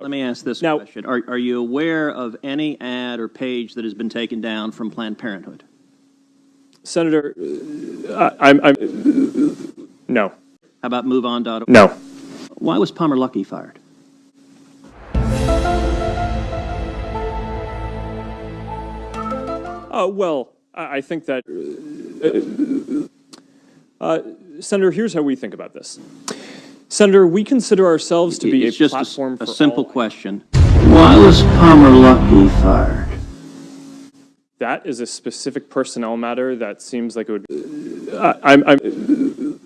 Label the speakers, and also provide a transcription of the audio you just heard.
Speaker 1: Let me ask this
Speaker 2: Now-
Speaker 1: question. Are, are you aware of any ad or page that has been taken down from Planned Parenthood?
Speaker 2: Senator, uh, I- I'm, I'm, no,
Speaker 1: How about MoveOn.org?
Speaker 2: no.
Speaker 1: Why was Palmer Luckey fired?
Speaker 2: Uh, well, I, I think that, uh, uh, Senator, here's how we think about this. Senator, we consider ourselves to be a
Speaker 1: It's just a s-
Speaker 2: platform for
Speaker 1: a simple
Speaker 2: all.
Speaker 1: question. Why was Palmer Luckey fired?
Speaker 2: That is a specific personnel matter that seems like it would, uh, I'm, I'm,